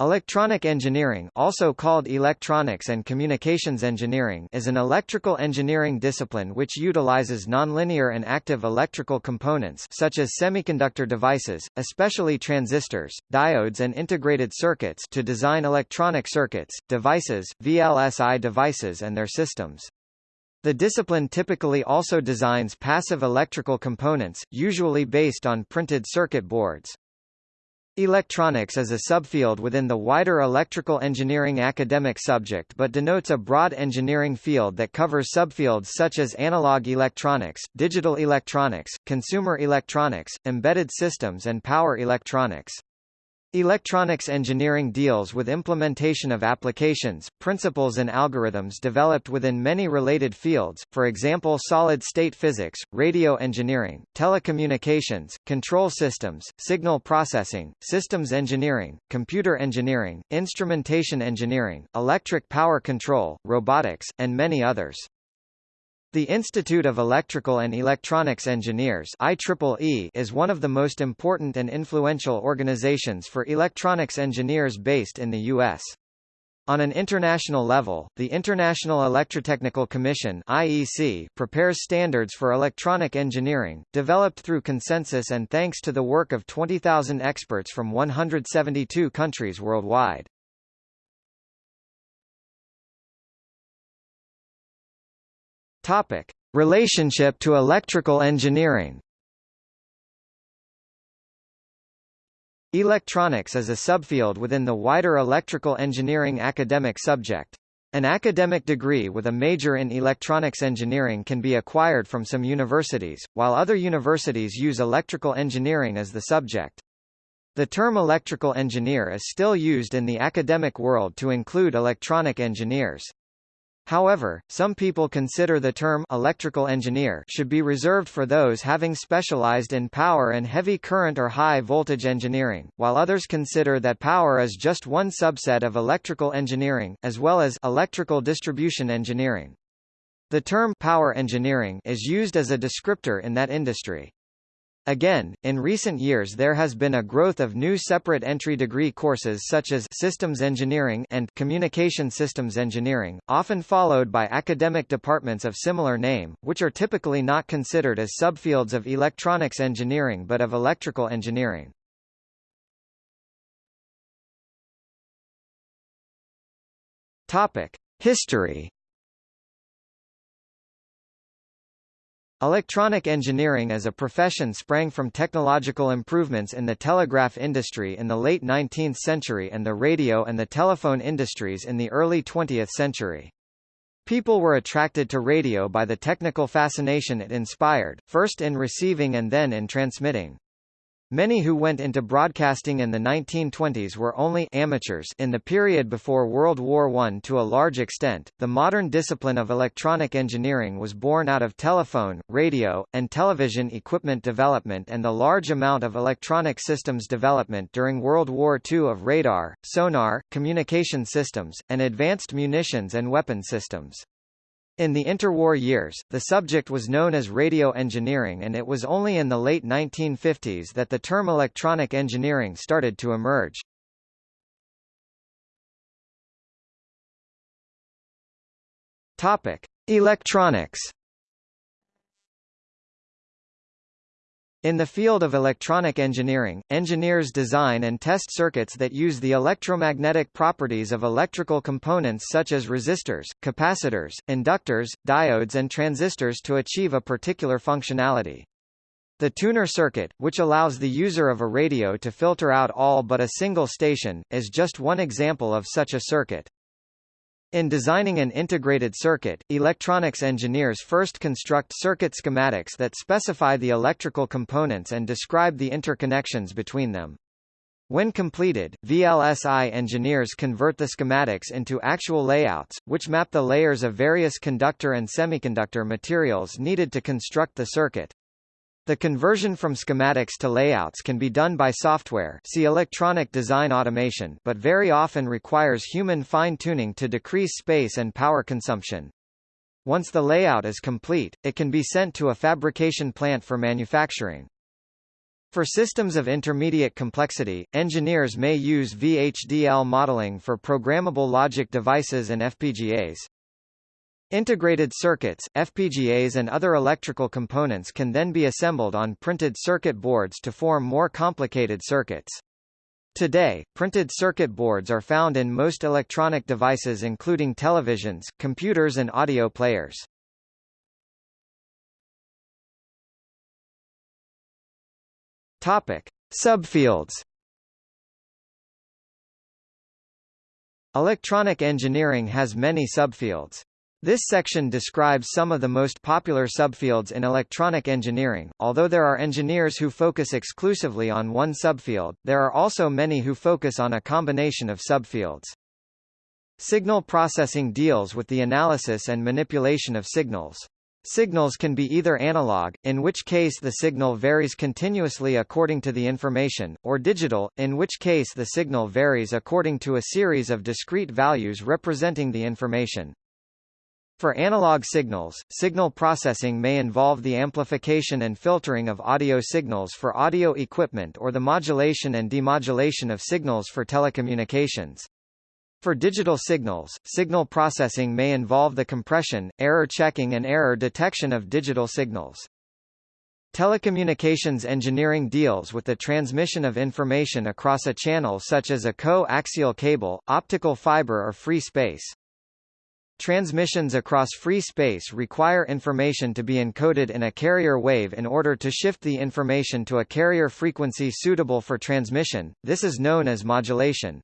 Electronic engineering also called electronics and communications engineering is an electrical engineering discipline which utilizes nonlinear and active electrical components such as semiconductor devices, especially transistors, diodes and integrated circuits to design electronic circuits, devices, VLSI devices and their systems. The discipline typically also designs passive electrical components, usually based on printed circuit boards. Electronics is a subfield within the wider electrical engineering academic subject but denotes a broad engineering field that covers subfields such as analog electronics, digital electronics, consumer electronics, embedded systems and power electronics. Electronics engineering deals with implementation of applications, principles and algorithms developed within many related fields, for example solid-state physics, radio engineering, telecommunications, control systems, signal processing, systems engineering, computer engineering, instrumentation engineering, electric power control, robotics, and many others. The Institute of Electrical and Electronics Engineers IEEE is one of the most important and influential organizations for electronics engineers based in the U.S. On an international level, the International Electrotechnical Commission IEC prepares standards for electronic engineering, developed through consensus and thanks to the work of 20,000 experts from 172 countries worldwide. Topic: Relationship to electrical engineering. Electronics is a subfield within the wider electrical engineering academic subject. An academic degree with a major in electronics engineering can be acquired from some universities, while other universities use electrical engineering as the subject. The term electrical engineer is still used in the academic world to include electronic engineers. However, some people consider the term electrical engineer should be reserved for those having specialized in power and heavy current or high voltage engineering, while others consider that power is just one subset of electrical engineering, as well as electrical distribution engineering. The term power engineering is used as a descriptor in that industry. Again, in recent years there has been a growth of new separate entry degree courses such as Systems Engineering and Communication Systems Engineering, often followed by academic departments of similar name, which are typically not considered as subfields of electronics engineering but of electrical engineering. Topic: History Electronic engineering as a profession sprang from technological improvements in the telegraph industry in the late 19th century and the radio and the telephone industries in the early 20th century. People were attracted to radio by the technical fascination it inspired, first in receiving and then in transmitting. Many who went into broadcasting in the 1920s were only amateurs in the period before World War I to a large extent. The modern discipline of electronic engineering was born out of telephone, radio, and television equipment development and the large amount of electronic systems development during World War II of radar, sonar, communication systems, and advanced munitions and weapon systems. In the interwar years, the subject was known as radio engineering and it was only in the late 1950s that the term electronic engineering started to emerge. Topic: Electronics In the field of electronic engineering, engineers design and test circuits that use the electromagnetic properties of electrical components such as resistors, capacitors, inductors, diodes and transistors to achieve a particular functionality. The tuner circuit, which allows the user of a radio to filter out all but a single station, is just one example of such a circuit. In designing an integrated circuit, electronics engineers first construct circuit schematics that specify the electrical components and describe the interconnections between them. When completed, VLSI engineers convert the schematics into actual layouts, which map the layers of various conductor and semiconductor materials needed to construct the circuit. The conversion from schematics to layouts can be done by software see electronic design automation but very often requires human fine-tuning to decrease space and power consumption. Once the layout is complete, it can be sent to a fabrication plant for manufacturing. For systems of intermediate complexity, engineers may use VHDL modeling for programmable logic devices and FPGAs. Integrated circuits, FPGAs and other electrical components can then be assembled on printed circuit boards to form more complicated circuits. Today, printed circuit boards are found in most electronic devices including televisions, computers and audio players. Topic: Subfields. Electronic engineering has many subfields. This section describes some of the most popular subfields in electronic engineering. Although there are engineers who focus exclusively on one subfield, there are also many who focus on a combination of subfields. Signal processing deals with the analysis and manipulation of signals. Signals can be either analog, in which case the signal varies continuously according to the information, or digital, in which case the signal varies according to a series of discrete values representing the information. For analog signals, signal processing may involve the amplification and filtering of audio signals for audio equipment or the modulation and demodulation of signals for telecommunications. For digital signals, signal processing may involve the compression, error checking and error detection of digital signals. Telecommunications engineering deals with the transmission of information across a channel such as a co-axial cable, optical fiber or free space. Transmissions across free space require information to be encoded in a carrier wave in order to shift the information to a carrier frequency suitable for transmission, this is known as modulation.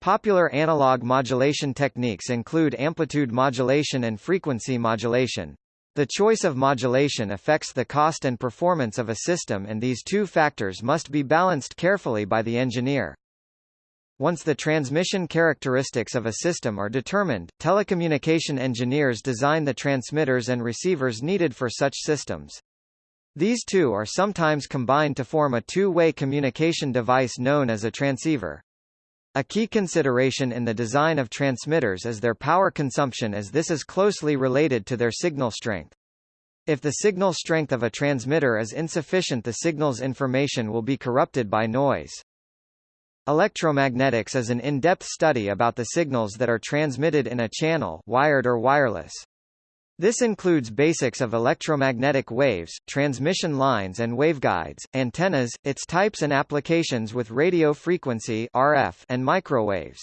Popular analog modulation techniques include amplitude modulation and frequency modulation. The choice of modulation affects the cost and performance of a system and these two factors must be balanced carefully by the engineer. Once the transmission characteristics of a system are determined, telecommunication engineers design the transmitters and receivers needed for such systems. These two are sometimes combined to form a two-way communication device known as a transceiver. A key consideration in the design of transmitters is their power consumption as this is closely related to their signal strength. If the signal strength of a transmitter is insufficient the signal's information will be corrupted by noise. Electromagnetics is an in-depth study about the signals that are transmitted in a channel wired or wireless. This includes basics of electromagnetic waves, transmission lines and waveguides, antennas, its types and applications with radio frequency RF and microwaves.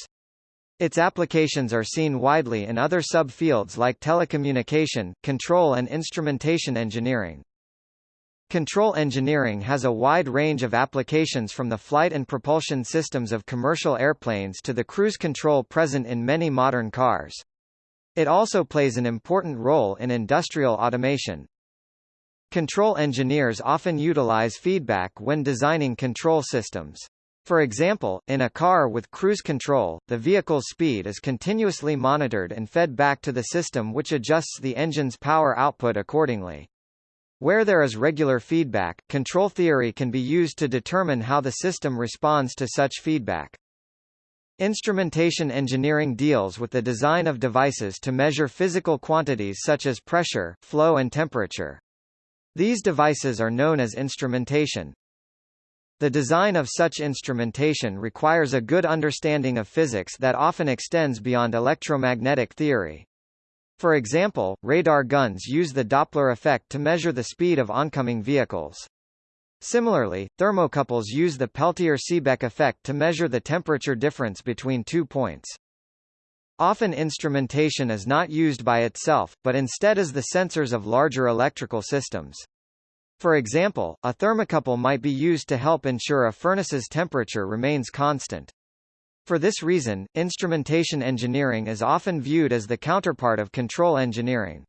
Its applications are seen widely in other subfields like telecommunication, control and instrumentation engineering. Control engineering has a wide range of applications from the flight and propulsion systems of commercial airplanes to the cruise control present in many modern cars. It also plays an important role in industrial automation. Control engineers often utilize feedback when designing control systems. For example, in a car with cruise control, the vehicle's speed is continuously monitored and fed back to the system which adjusts the engine's power output accordingly. Where there is regular feedback, control theory can be used to determine how the system responds to such feedback. Instrumentation engineering deals with the design of devices to measure physical quantities such as pressure, flow and temperature. These devices are known as instrumentation. The design of such instrumentation requires a good understanding of physics that often extends beyond electromagnetic theory. For example, radar guns use the Doppler effect to measure the speed of oncoming vehicles. Similarly, thermocouples use the Peltier-Seebeck effect to measure the temperature difference between two points. Often instrumentation is not used by itself, but instead as the sensors of larger electrical systems. For example, a thermocouple might be used to help ensure a furnace's temperature remains constant. For this reason, instrumentation engineering is often viewed as the counterpart of control engineering.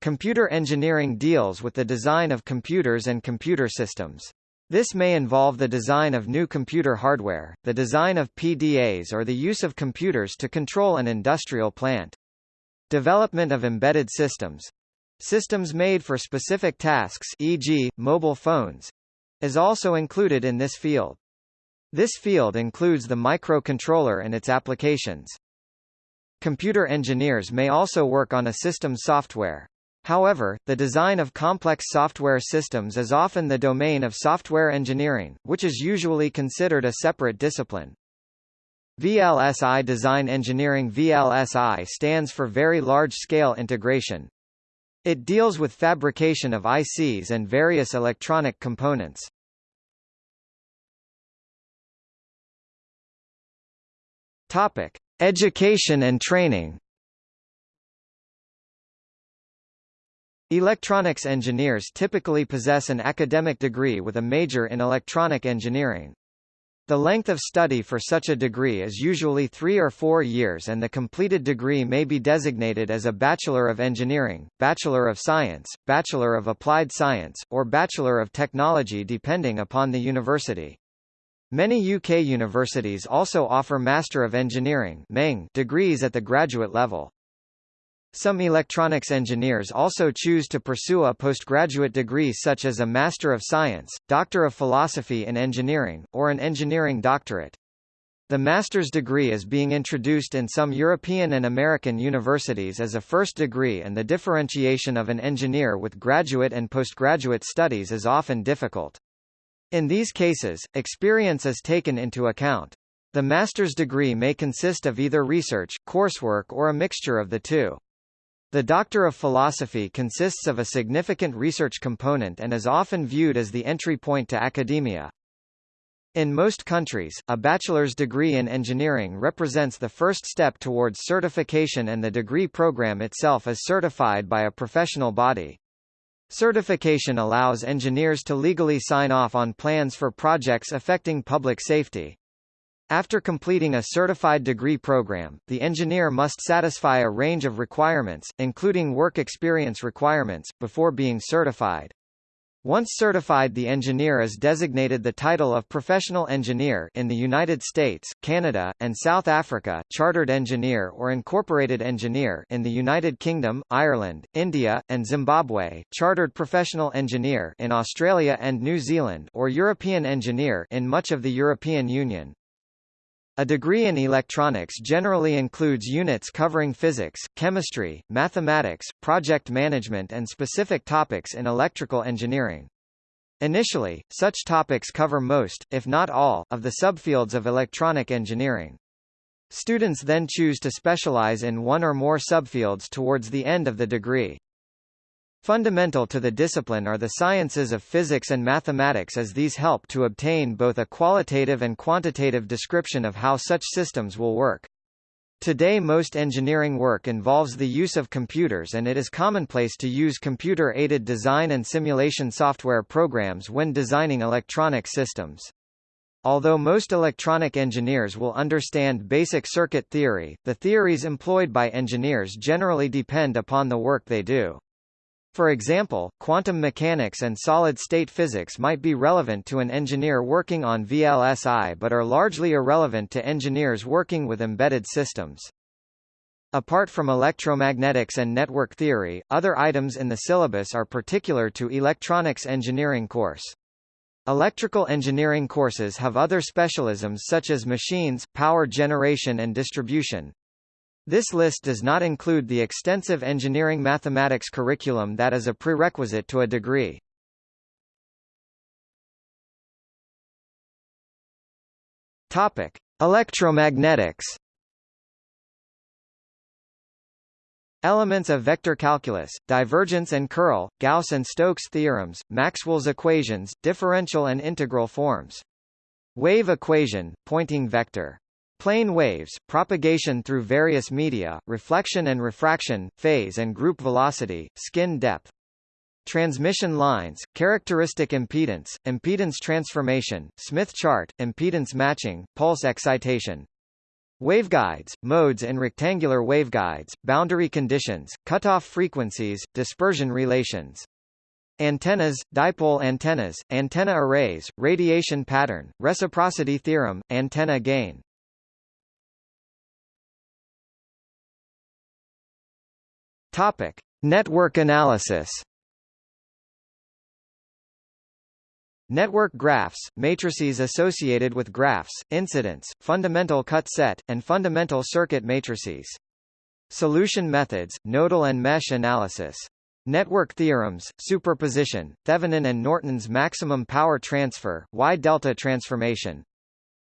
Computer engineering deals with the design of computers and computer systems. This may involve the design of new computer hardware, the design of PDAs or the use of computers to control an industrial plant. Development of embedded systems systems made for specific tasks e.g., mobile phones is also included in this field. This field includes the microcontroller and its applications. Computer engineers may also work on a system's software. However, the design of complex software systems is often the domain of software engineering, which is usually considered a separate discipline. VLSI Design Engineering VLSI stands for Very Large Scale Integration. It deals with fabrication of ICs and various electronic components. Topic: Education and training. Electronics engineers typically possess an academic degree with a major in electronic engineering. The length of study for such a degree is usually three or four years and the completed degree may be designated as a Bachelor of Engineering, Bachelor of Science, Bachelor of Applied Science, or Bachelor of Technology depending upon the university. Many UK universities also offer Master of Engineering degrees at the graduate level. Some electronics engineers also choose to pursue a postgraduate degree such as a Master of Science, Doctor of Philosophy in Engineering, or an Engineering Doctorate. The master's degree is being introduced in some European and American universities as a first degree and the differentiation of an engineer with graduate and postgraduate studies is often difficult. In these cases, experience is taken into account. The master's degree may consist of either research, coursework or a mixture of the two. The Doctor of Philosophy consists of a significant research component and is often viewed as the entry point to academia. In most countries, a bachelor's degree in engineering represents the first step towards certification and the degree program itself is certified by a professional body. Certification allows engineers to legally sign off on plans for projects affecting public safety. After completing a certified degree program, the engineer must satisfy a range of requirements, including work experience requirements, before being certified. Once certified the engineer is designated the title of professional engineer in the United States, Canada, and South Africa, chartered engineer or incorporated engineer in the United Kingdom, Ireland, India, and Zimbabwe, chartered professional engineer in Australia and New Zealand or European engineer in much of the European Union. A degree in electronics generally includes units covering physics, chemistry, mathematics, project management and specific topics in electrical engineering. Initially, such topics cover most, if not all, of the subfields of electronic engineering. Students then choose to specialize in one or more subfields towards the end of the degree. Fundamental to the discipline are the sciences of physics and mathematics as these help to obtain both a qualitative and quantitative description of how such systems will work. Today most engineering work involves the use of computers and it is commonplace to use computer-aided design and simulation software programs when designing electronic systems. Although most electronic engineers will understand basic circuit theory, the theories employed by engineers generally depend upon the work they do. For example, quantum mechanics and solid-state physics might be relevant to an engineer working on VLSI but are largely irrelevant to engineers working with embedded systems. Apart from electromagnetics and network theory, other items in the syllabus are particular to electronics engineering course. Electrical engineering courses have other specialisms such as machines, power generation and distribution, this list does not include the extensive engineering mathematics curriculum that is a prerequisite to a degree. Topic: Electromagnetics. Elements of vector calculus, divergence and curl, Gauss and Stokes theorems, Maxwell's equations, differential and integral forms. Wave equation, Poynting vector. Plane waves, propagation through various media, reflection and refraction, phase and group velocity, skin depth. Transmission lines, characteristic impedance, impedance transformation, Smith chart, impedance matching, pulse excitation. Waveguides, modes and rectangular waveguides, boundary conditions, cutoff frequencies, dispersion relations. Antennas, dipole antennas, antenna arrays, radiation pattern, reciprocity theorem, antenna gain. Topic: Network analysis. Network graphs, matrices associated with graphs, incidence, fundamental cut set, and fundamental circuit matrices. Solution methods, nodal and mesh analysis. Network theorems, superposition, Thevenin and Norton's maximum power transfer, Y-delta transformation.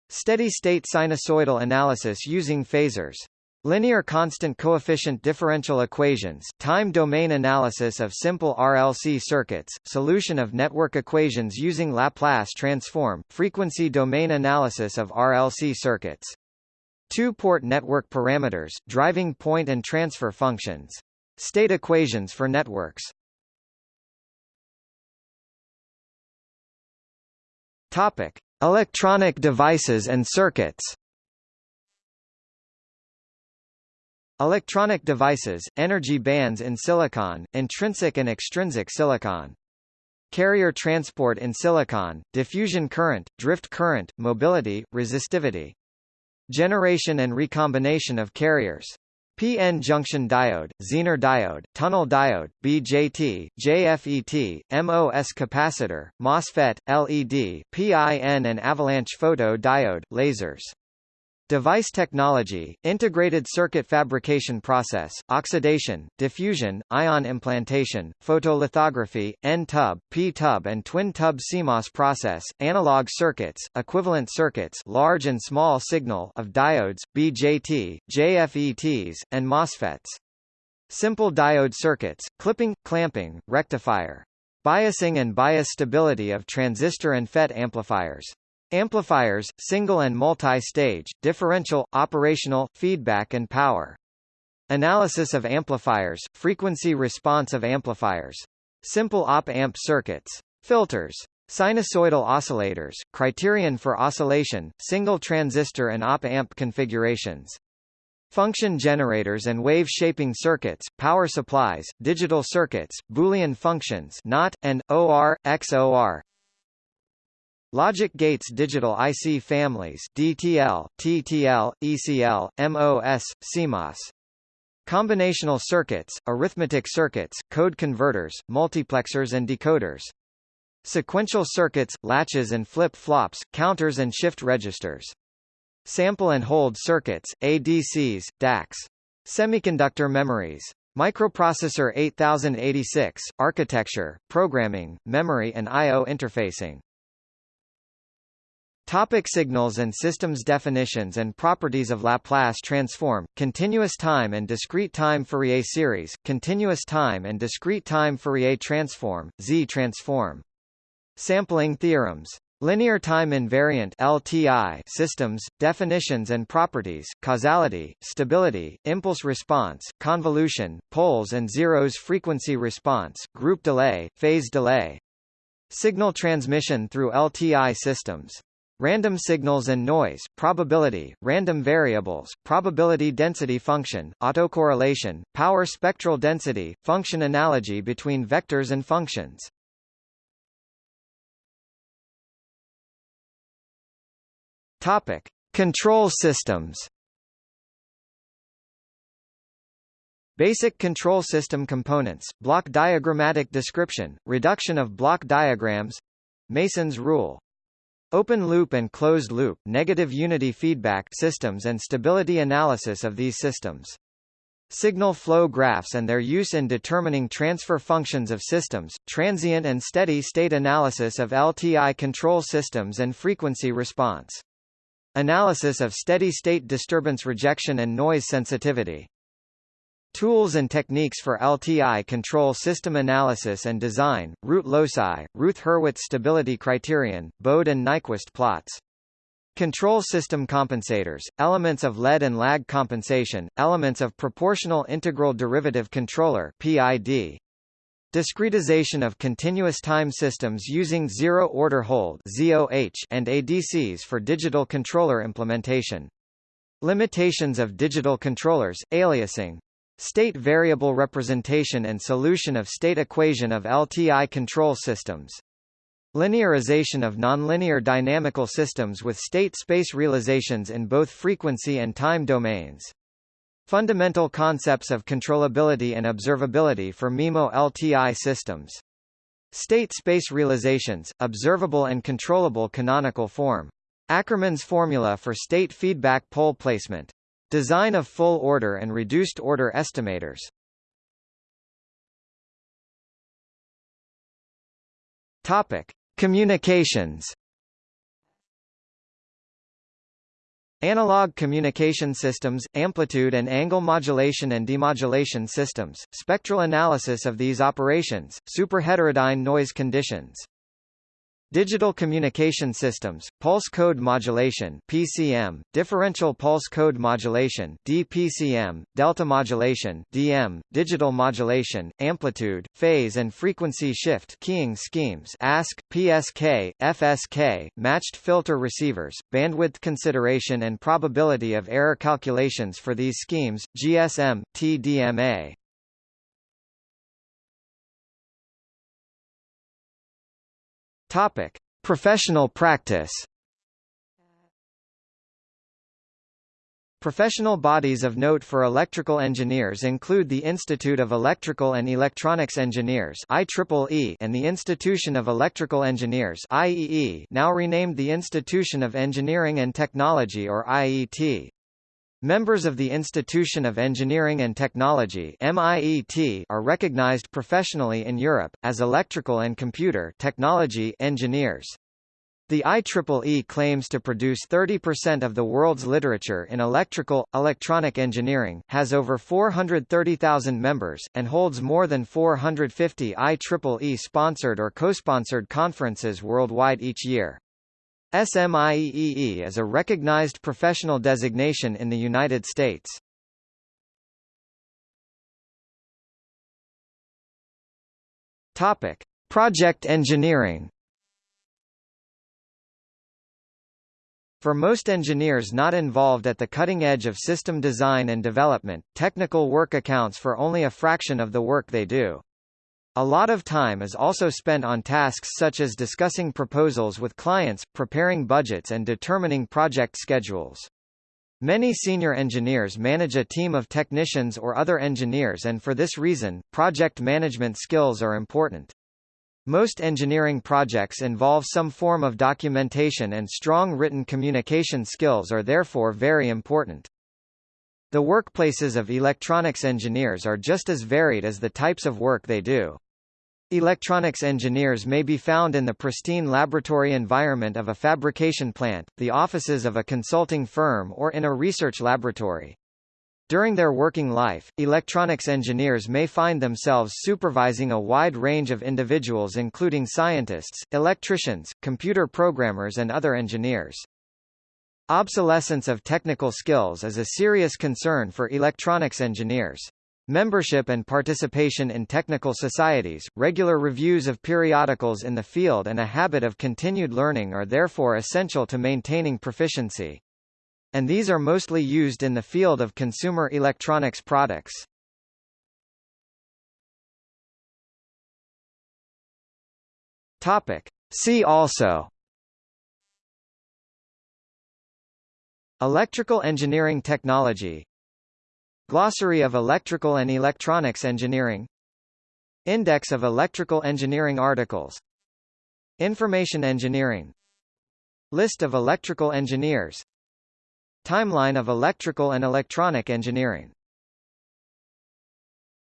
Steady-state sinusoidal analysis using phasors. Linear constant coefficient differential equations, time domain analysis of simple RLC circuits, solution of network equations using Laplace transform, frequency domain analysis of RLC circuits. Two-port network parameters, driving point and transfer functions. State equations for networks Topic. Electronic devices and circuits Electronic devices, energy bands in silicon, intrinsic and extrinsic silicon. Carrier transport in silicon, diffusion current, drift current, mobility, resistivity. Generation and recombination of carriers. PN junction diode, Zener diode, tunnel diode, BJT, JFET, MOS capacitor, MOSFET, LED, PIN and avalanche photo diode, lasers. Device technology, integrated circuit fabrication process, oxidation, diffusion, ion implantation, photolithography, N-tub, P-tub and twin-tub CMOS process, analog circuits, equivalent circuits large and small signal of diodes, BJT, JFETs, and MOSFETs. Simple diode circuits, clipping, clamping, rectifier. Biasing and bias stability of transistor and FET amplifiers. Amplifiers, single and multi-stage, differential, operational, feedback and power. Analysis of amplifiers, frequency response of amplifiers. Simple op-amp circuits. Filters. Sinusoidal oscillators, criterion for oscillation, single transistor and op-amp configurations. Function generators and wave-shaping circuits, power supplies, digital circuits, Boolean functions NOT, and, OR, XOR, Logic gates digital IC families DTL, TTL, ECL, MOS, CMOS. Combinational circuits, arithmetic circuits, code converters, multiplexers and decoders. Sequential circuits, latches and flip-flops, counters and shift registers. Sample and hold circuits, ADCs, DACs. Semiconductor memories. Microprocessor 8086, architecture, programming, memory and I.O. interfacing. Topic signals and systems Definitions and properties of Laplace transform, continuous time and discrete time Fourier series, continuous time and discrete time Fourier transform, Z-transform. Sampling theorems. Linear time invariant LTI systems, definitions and properties, causality, stability, impulse response, convolution, poles and zeros frequency response, group delay, phase delay. Signal transmission through LTI systems. Random signals and noise, probability, random variables, probability density function, autocorrelation, power spectral density, function analogy between vectors and functions. Topic: Control systems. Basic control system components, block diagrammatic description, reduction of block diagrams, Mason's rule. Open loop and closed loop, negative unity feedback systems and stability analysis of these systems. Signal flow graphs and their use in determining transfer functions of systems, transient and steady state analysis of LTI control systems and frequency response. Analysis of steady state disturbance rejection and noise sensitivity. Tools and techniques for LTI control system analysis and design, root loci, Routh-Hurwitz stability criterion, Bode and Nyquist plots. Control system compensators, elements of lead and lag compensation, elements of proportional integral derivative controller PID. Discretization of continuous time systems using zero-order hold ZOH and ADCs for digital controller implementation. Limitations of digital controllers, aliasing, State variable representation and solution of state equation of LTI control systems. Linearization of nonlinear dynamical systems with state space realizations in both frequency and time domains. Fundamental concepts of controllability and observability for MIMO LTI systems. State space realizations, observable and controllable canonical form. Ackermann's formula for state feedback pole placement. Design of full order and reduced order estimators. Topic: Communications. Analog communication systems, amplitude and angle modulation and demodulation systems, spectral analysis of these operations, superheterodyne noise conditions. Digital communication systems, pulse code modulation (PCM), differential pulse code modulation (DPCM), delta modulation (DM), digital modulation, amplitude, phase and frequency shift keying schemes ASK, PSK, FSK, matched filter receivers, bandwidth consideration and probability of error calculations for these schemes, GSM, TDMA. Topic: Professional practice. Professional bodies of note for electrical engineers include the Institute of Electrical and Electronics Engineers IEEE and the Institution of Electrical Engineers IEE now renamed the Institution of Engineering and Technology or IET. Members of the Institution of Engineering and Technology MIET are recognized professionally in Europe, as electrical and computer technology engineers. The IEEE claims to produce 30% of the world's literature in electrical, electronic engineering, has over 430,000 members, and holds more than 450 IEEE-sponsored or co-sponsored conferences worldwide each year. SMIEEE is a recognized professional designation in the United States. Topic: Project engineering. For most engineers not involved at the cutting edge of system design and development, technical work accounts for only a fraction of the work they do. A lot of time is also spent on tasks such as discussing proposals with clients, preparing budgets and determining project schedules. Many senior engineers manage a team of technicians or other engineers and for this reason, project management skills are important. Most engineering projects involve some form of documentation and strong written communication skills are therefore very important. The workplaces of electronics engineers are just as varied as the types of work they do. Electronics engineers may be found in the pristine laboratory environment of a fabrication plant, the offices of a consulting firm or in a research laboratory. During their working life, electronics engineers may find themselves supervising a wide range of individuals including scientists, electricians, computer programmers and other engineers. Obsolescence of technical skills is a serious concern for electronics engineers. Membership and participation in technical societies, regular reviews of periodicals in the field and a habit of continued learning are therefore essential to maintaining proficiency. And these are mostly used in the field of consumer electronics products. Topic. See also Electrical engineering technology Glossary of Electrical and Electronics Engineering. Index of Electrical Engineering Articles. Information Engineering. List of electrical engineers. Timeline of electrical and electronic engineering